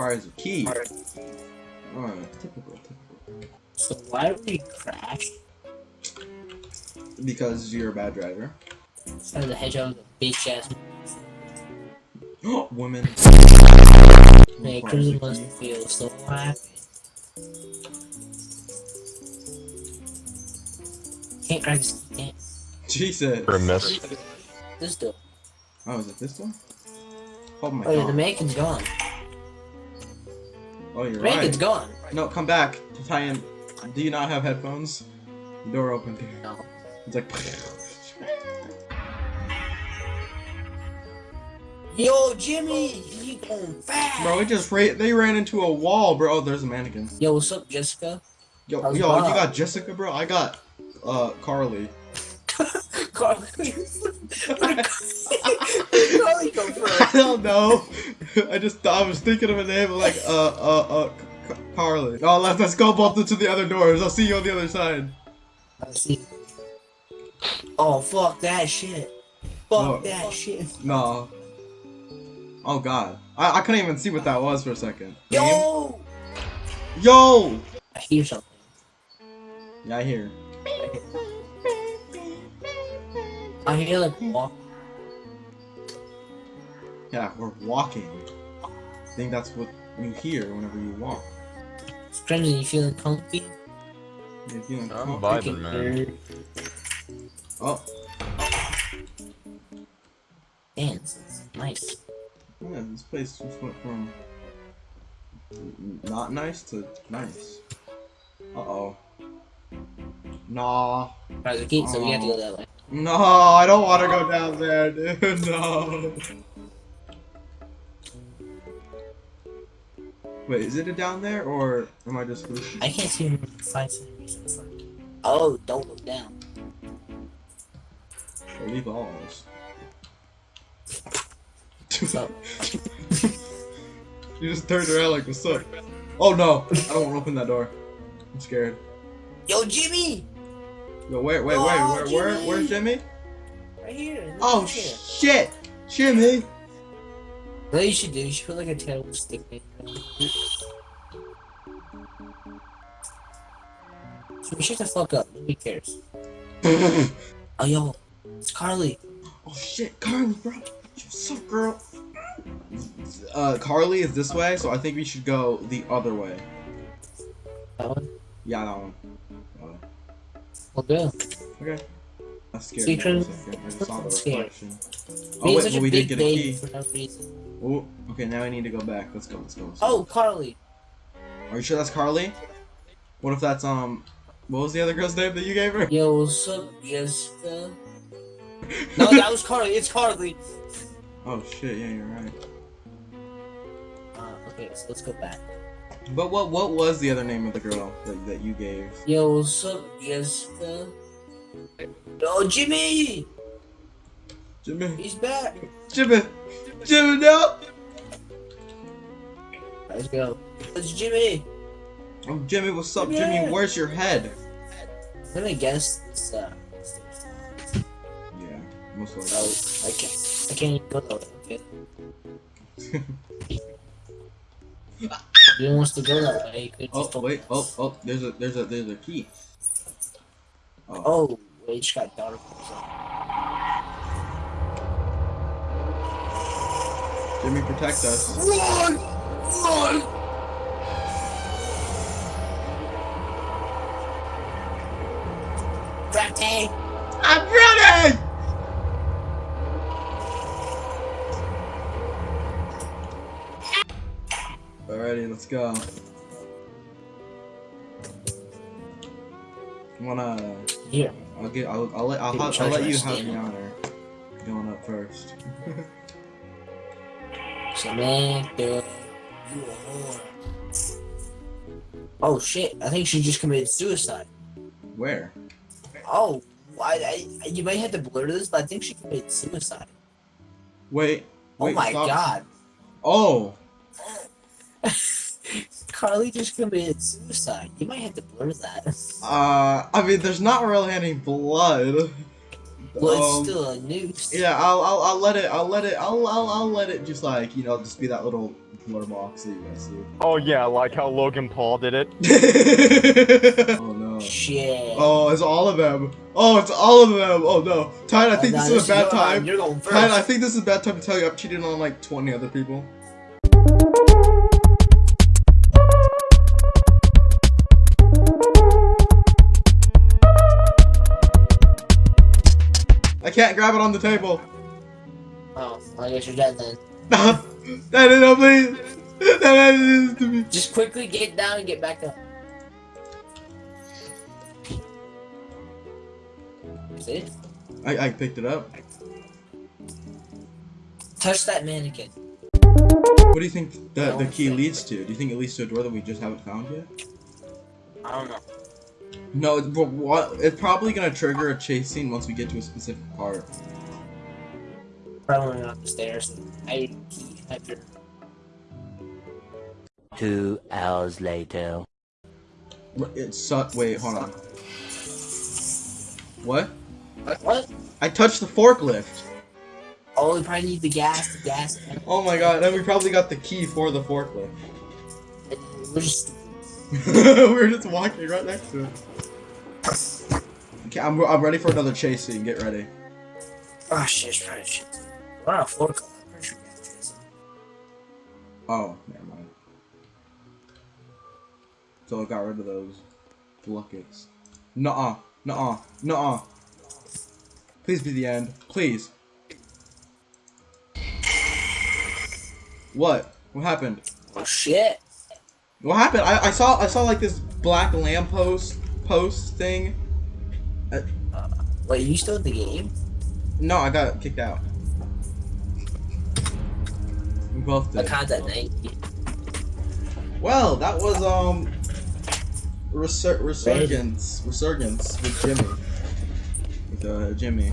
requires a key. Alright, typical, typical. So why do we crash? Because you're a bad driver. Instead of the hedgehog, the bitch ass. Women. Hey, requires a must key. feel so happy. Can't crack this. Can't. Jesus. For a miss. This door. Oh, is it this one? Oh my Oh, yeah, god. the mannequin's gone. Oh, you're mannequin's right. gone. No, come back. Italian, do you not have headphones? Door open. No. It's like. Yo, Jimmy, you going fast? Bro, we just ra- they ran into a wall, bro. Oh, there's a mannequin. Yo, what's up, Jessica? Yo, How's yo, Bob? you got Jessica, bro. I got uh Carly. Carly. Carly go I don't know. I just thought I was thinking of a name like uh uh uh C- Carly. Oh, let's let's go both into the other doors. I'll see you on the other side. Let's see. Oh, fuck that shit. Fuck No. that shit. No. Oh God, I I couldn't even see what that was for a second. Yo! Yo. I hear something. Yeah, I hear. I hear like walk. Yeah, we're walking. I think that's what you hear whenever you walk. Crimson, you feeling comfy? You're feeling I'm com- vibing, man. Oh, Dance. It's nice. yeah, this place just went from not nice to nice. Uh oh. Nah. Alright, the gate, so we have to go that way. No, I don't want to go down there, dude. No. Wait, is it down there or am I just hallucinating? I can't see centimeters in front. Oh, don't look down. Or leave alls. So, You just turned around like, what's up? Oh no, I don't want to open that door. I'm scared. yo, Jimmy! Yo, wait, wait, wait, Oh, where, where, where's Jimmy? Right here. Oh right here. shit, Jimmy. What you should do, you should put like a terrible stick in So we shut the fuck up. Nobody cares. oh Oh, yo, it's Carly. Oh shit, Carly, bro. What's up, girl? Uh, Carly is this way, so I think we should go the other way. That one. Yeah, that one. That one. We'll go. Okay. That's scared. See, me for a Trin- second. I just saw the I'm scared. reflection. Oh wait, but we did get a key. No. Oh, okay. Now we need to go back. Let's go. Let's go. Let's go. Oh, Carly. Are you sure that's Carly? What if that's um? What was the other girl's name that you gave her? Yo, what's up, Jessica? No, that was Carly. It's Carly. Oh shit! Yeah, you're right. Uh, okay, so let's go back. But what what was the other name of the girl that, that you gave? Yo, what's up, Jessica? Yo, Jimmy! Jimmy. He's back. Jimmy. Jimmy, no. Let's go. It's Jimmy. Oh, Jimmy, what's up, Yeah. Jimmy? Where's your head? Let me guess. It's, uh, Yeah, most likely. oh, I can't. I can't even go that. Okay. If he wants to go that way, Oh just wait, oh oh, there's a there's a there's a key. Oh, Oh, wait, it just got dark. Jimmy, protect us. Run! Run! Bratty! I'm ready. Let's go. Wanna? Yeah. I'll get. I'll. I'll let. I'll, Dude, I'll, charge let you have the honor. Going up first. Samantha, you a whore. Oh shit, I think she just committed suicide. Where? Oh, I, I, you might have to blur this, but I think she committed suicide. Wait. Oh my stop. god. Oh. Carly just committed suicide. You might have to blur that. Uh. I mean, there's not really any blood. Well, Um, it's still a noose. Yeah, I'll, I'll, I'll let it, I'll let it, I'll, I'll, I'll let it just like, you know, just be that little blur box that you guys see. Oh yeah, like how Logan Paul did it. oh no. Shit. Oh, it's all of them. Oh, it's all of them. Oh no. Tide, I think Nah, this is a bad time. round. You're going first. Tide, I think this is a bad time to tell you I've cheated on like 20 other people. Can't grab it on the table. Oh, I guess you're dead then. that is no please. That is to me. Just quickly get down and get back up. See? I, I picked it up. Touch that mannequin. What do you think the, the key leads to? Do you think it leads to a door that we just haven't found yet? I don't know. No, it- but what? It's probably gonna trigger a chase scene once we get to a specific part. Probably went up the stairs. I key after. Two hours later. It's su- Wait, hold on. What? What? What? I touched the forklift. Oh, we probably need the gas. The gas. Oh my god, and we probably got the key for the forklift. We're just. we were just walking right next to it. Okay, I'm, I'm ready for another chase scene. Get ready. Oh shit, it's probably shit. We're on a fork. I'm pretty sure we have this. Oh, never mind. So I got rid of those buckets. Nuh-uh. Nuh-uh. Nuh-uh. Please be the end. Please. What? What happened? Oh shit. What happened? I, I saw I saw like this black lamppost post thing. Wait, you still in the game? No, I got kicked out. We both did. content night. Well, that was um resur- resurgence resurgence with Jimmy. With uh Jimmy.